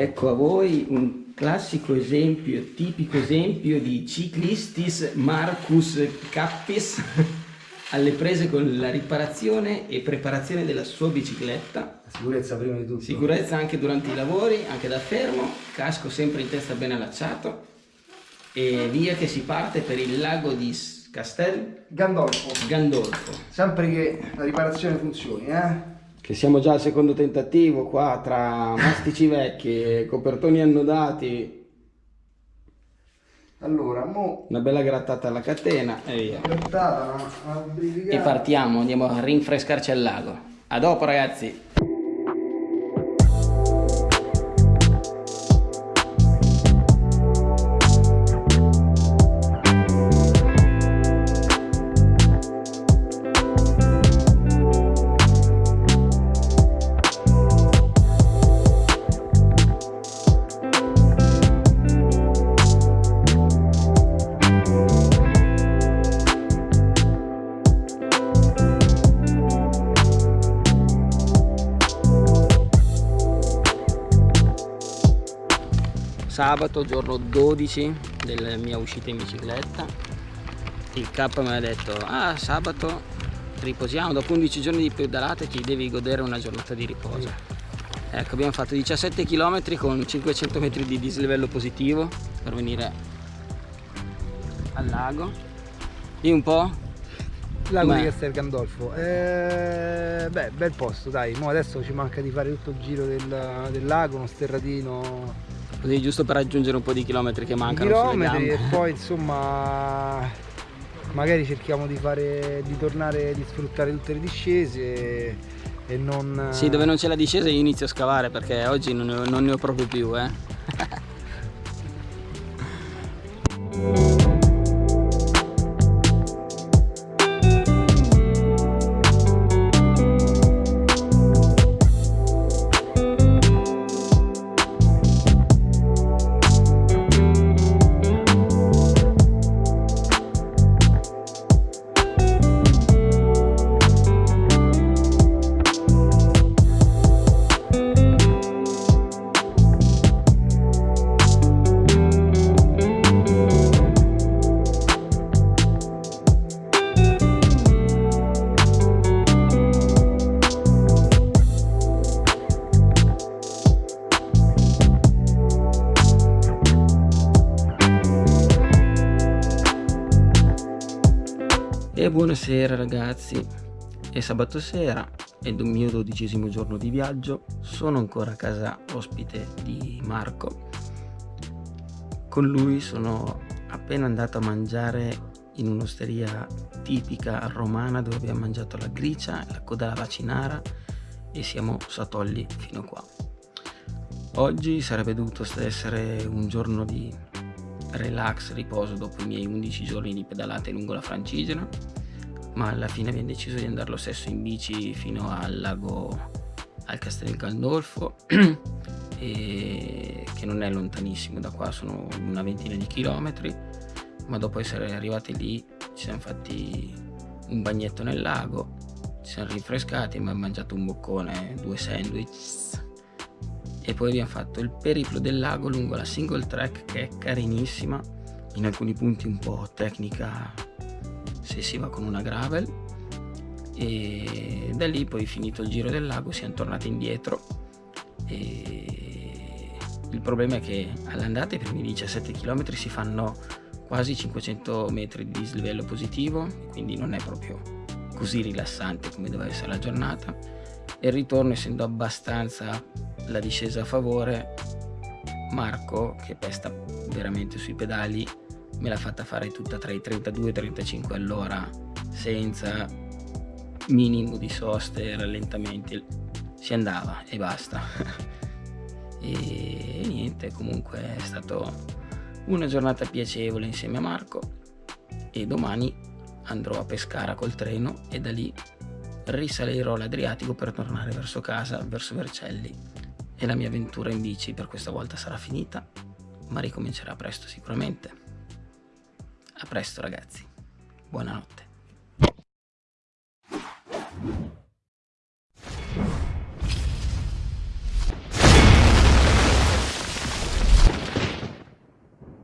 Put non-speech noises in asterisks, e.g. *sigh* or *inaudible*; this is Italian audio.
Ecco a voi un classico esempio, tipico esempio di ciclistis Marcus Cappis *laughs* alle prese con la riparazione e preparazione della sua bicicletta. Sicurezza prima di tutto. Sicurezza anche durante i lavori, anche da fermo, casco sempre in testa ben allacciato e via che si parte per il lago di Castel Gandolfo. Gandolfo. Sempre che la riparazione funzioni, eh? Che siamo già al secondo tentativo qua tra mastici vecchi e copertoni annodati. Allora, mo... Una bella grattata alla catena e via. Grattata, ma, ma e partiamo, andiamo a rinfrescarci al lago. A dopo ragazzi! Sabato giorno 12 della mia uscita in bicicletta. Il K mi ha detto ah sabato riposiamo dopo 11 giorni di pedalate ti devi godere una giornata di riposo. Ecco abbiamo fatto 17 km con 500 metri di dislivello positivo per venire al lago. Di un po' lago di Castel Gandolfo. Eh, beh bel posto dai. Mo adesso ci manca di fare tutto il giro del, del lago uno sterratino Così giusto per raggiungere un po' di chilometri che mancano chilometri e poi insomma magari cerchiamo di fare di tornare di sfruttare tutte le discese e non sì dove non c'è la discesa io inizio a scavare perché oggi non ne ho, non ne ho proprio più eh *laughs* E buonasera ragazzi, è sabato sera, è il mio dodicesimo giorno di viaggio, sono ancora a casa ospite di Marco. Con lui sono appena andato a mangiare in un'osteria tipica romana dove abbiamo mangiato la gricia, la coda alla vacinara e siamo satolli fino qua. Oggi sarebbe dovuto essere un giorno di relax, riposo dopo i miei 11 giorni di pedalate lungo la Francigena ma alla fine abbiamo deciso di andare lo stesso in bici fino al lago al Castel Gandolfo *clears throat* e che non è lontanissimo da qua sono una ventina di chilometri ma dopo essere arrivati lì ci siamo fatti un bagnetto nel lago ci siamo rinfrescati abbiamo mangiato un boccone due sandwich e poi abbiamo fatto il periplo del lago lungo la single track che è carinissima. In alcuni punti un po' tecnica se si va con una gravel. E da lì poi finito il giro del lago siamo tornati indietro. E il problema è che all'andata i primi 17 km si fanno quasi 500 metri di dislivello positivo quindi non è proprio così rilassante come deve essere la giornata. E il ritorno essendo abbastanza la discesa a favore. Marco che pesta veramente sui pedali me l'ha fatta fare tutta tra i 32 e i 35 all'ora senza minimo di soste e rallentamenti. Si andava e basta. *laughs* E niente comunque è stata una giornata piacevole insieme a Marco. E domani andrò a Pescara col treno e da lì risalirò l'Adriatico per tornare verso casa, verso Vercelli e la mia avventura in bici per questa volta sarà finita ma ricomincerà presto sicuramente a presto ragazzi, buonanotte.